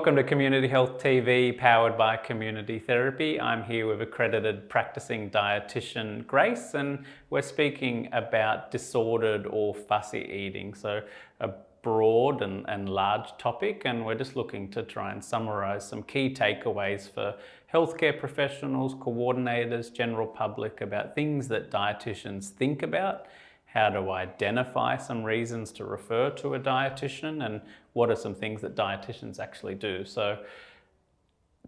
Welcome to Community Health TV, powered by Community Therapy. I'm here with accredited practicing dietitian Grace, and we're speaking about disordered or fussy eating. So, a broad and, and large topic, and we're just looking to try and summarize some key takeaways for healthcare professionals, coordinators, general public about things that dietitians think about how to identify some reasons to refer to a dietitian and what are some things that dietitians actually do. So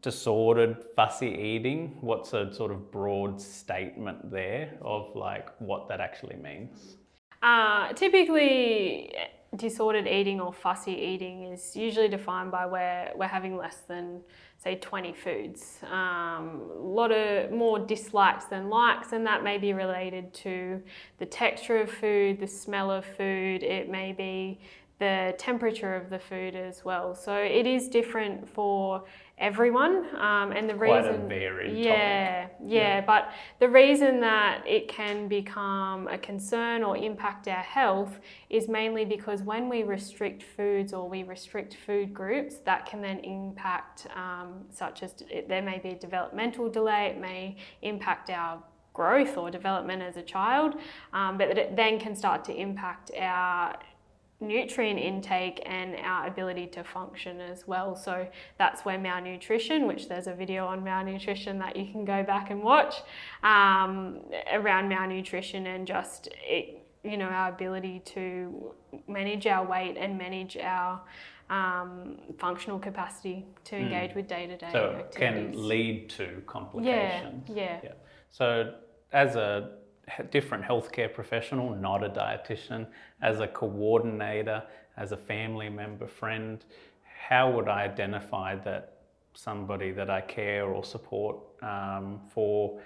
disordered fussy eating, what's a sort of broad statement there of like what that actually means? Uh, typically, disordered eating or fussy eating is usually defined by where we're having less than, say, 20 foods. Um, a lot of more dislikes than likes, and that may be related to the texture of food, the smell of food, it may be the temperature of the food as well. So it is different for everyone. Um, and the Quite reason, a varied yeah, topic. yeah, yeah, but the reason that it can become a concern or impact our health is mainly because when we restrict foods or we restrict food groups, that can then impact, um, such as there may be a developmental delay, it may impact our growth or development as a child, um, but it then can start to impact our nutrient intake and our ability to function as well. So that's where malnutrition, which there's a video on malnutrition that you can go back and watch um, around malnutrition and just it, you know our ability to manage our weight and manage our um, functional capacity to hmm. engage mm. with day-to-day -day so it can lead to complications. Yeah, yeah. yeah. So as a different healthcare professional, not a dietitian, as a coordinator, as a family member, friend, how would I identify that somebody that I care or support um, for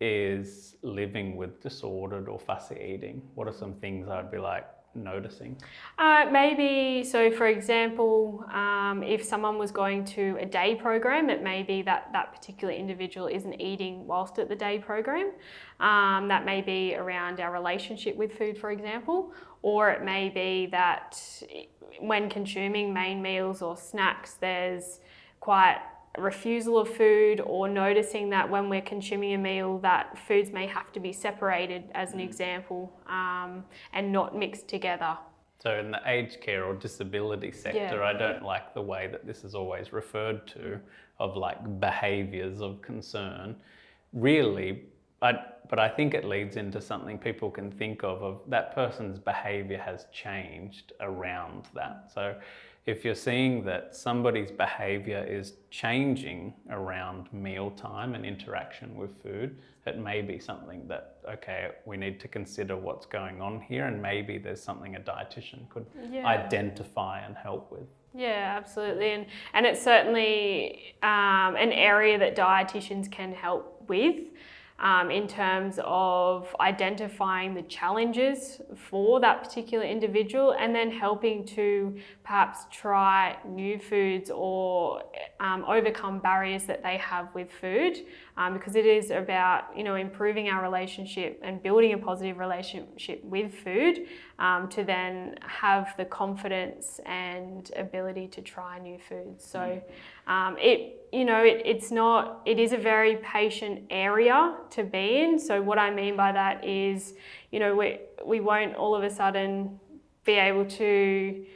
is living with disordered or fussy eating? What are some things I'd be like, noticing? Uh, maybe, so for example, um, if someone was going to a day program, it may be that that particular individual isn't eating whilst at the day program. Um, that may be around our relationship with food, for example, or it may be that when consuming main meals or snacks, there's quite refusal of food or noticing that when we're consuming a meal that foods may have to be separated as an mm. example um, and not mixed together. So in the aged care or disability sector, yeah. I don't like the way that this is always referred to of like behaviours of concern. Really, I, but I think it leads into something people can think of, of that person's behaviour has changed around that. So if you're seeing that somebody's behavior is changing around mealtime and interaction with food, it may be something that, okay, we need to consider what's going on here and maybe there's something a dietitian could yeah. identify and help with. Yeah, absolutely. And, and it's certainly um, an area that dietitians can help with um, in terms of identifying the challenges for that particular individual and then helping to perhaps try new foods or um, overcome barriers that they have with food um, because it is about you know improving our relationship and building a positive relationship with food um, to then have the confidence and ability to try new foods. So um, it you know it, it's not it is a very patient area to be in. So what I mean by that is you know we we won't all of a sudden be able to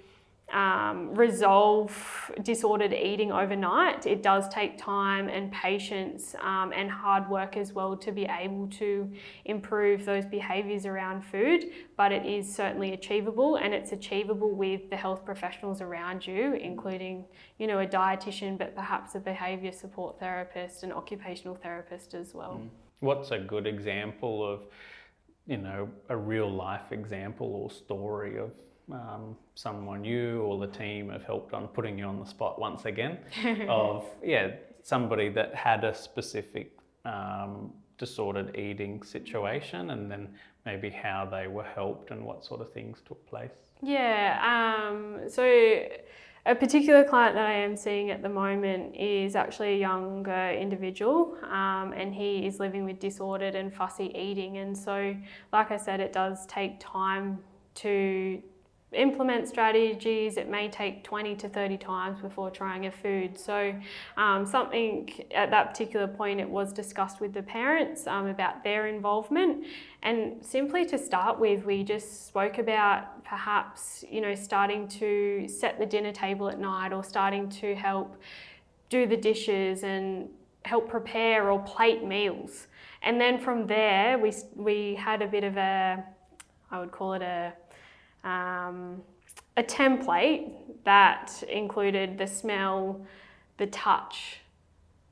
um, resolve disordered eating overnight. It does take time and patience um, and hard work as well to be able to improve those behaviours around food, but it is certainly achievable and it's achievable with the health professionals around you, including, you know, a dietitian, but perhaps a behaviour support therapist and occupational therapist as well. Mm. What's a good example of, you know, a real life example or story of um, someone you or the team have helped on putting you on the spot once again of yeah somebody that had a specific um, disordered eating situation and then maybe how they were helped and what sort of things took place. Yeah um, so a particular client that I am seeing at the moment is actually a younger individual um, and he is living with disordered and fussy eating. And so like I said it does take time to implement strategies, it may take 20 to 30 times before trying a food. So, um, something at that particular point, it was discussed with the parents um, about their involvement. And simply to start with, we just spoke about perhaps, you know, starting to set the dinner table at night or starting to help do the dishes and help prepare or plate meals. And then from there, we, we had a bit of a, I would call it a, um, a template that included the smell, the touch,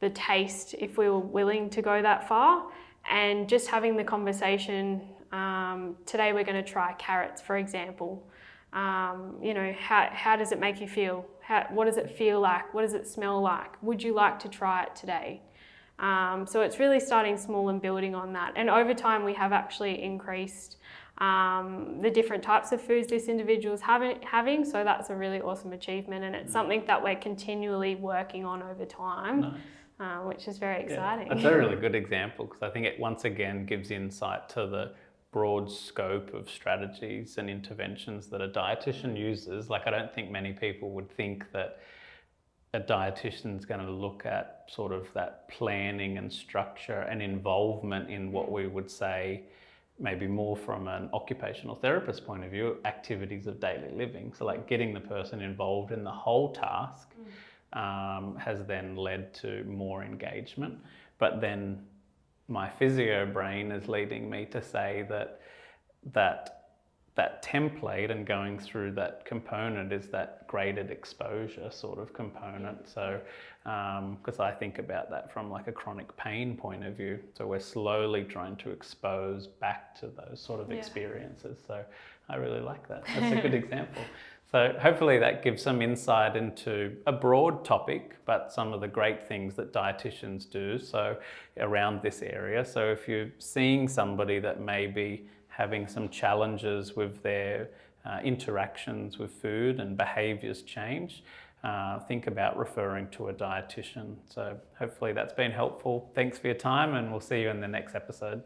the taste, if we were willing to go that far, and just having the conversation. Um, today we're going to try carrots, for example. Um, you know, how, how does it make you feel? How, what does it feel like? What does it smell like? Would you like to try it today? Um, so it's really starting small and building on that. And over time, we have actually increased um, the different types of foods this individual is having, having. So that's a really awesome achievement. And it's something that we're continually working on over time. Nice. Uh, which is very exciting. Yeah, that's a really good example because I think it once again gives insight to the broad scope of strategies and interventions that a dietitian uses. Like, I don't think many people would think that a dietitian is going to look at sort of that planning and structure and involvement in what we would say maybe more from an occupational therapist point of view activities of daily living so like getting the person involved in the whole task mm. um, has then led to more engagement but then my physio brain is leading me to say that that that template and going through that component is that graded exposure sort of component. So, because um, I think about that from like a chronic pain point of view. So we're slowly trying to expose back to those sort of yeah. experiences. So I really like that. That's a good example. So hopefully that gives some insight into a broad topic, but some of the great things that dietitians do. So around this area. So if you're seeing somebody that maybe having some challenges with their uh, interactions with food and behaviours change, uh, think about referring to a dietitian. So hopefully that's been helpful. Thanks for your time and we'll see you in the next episode.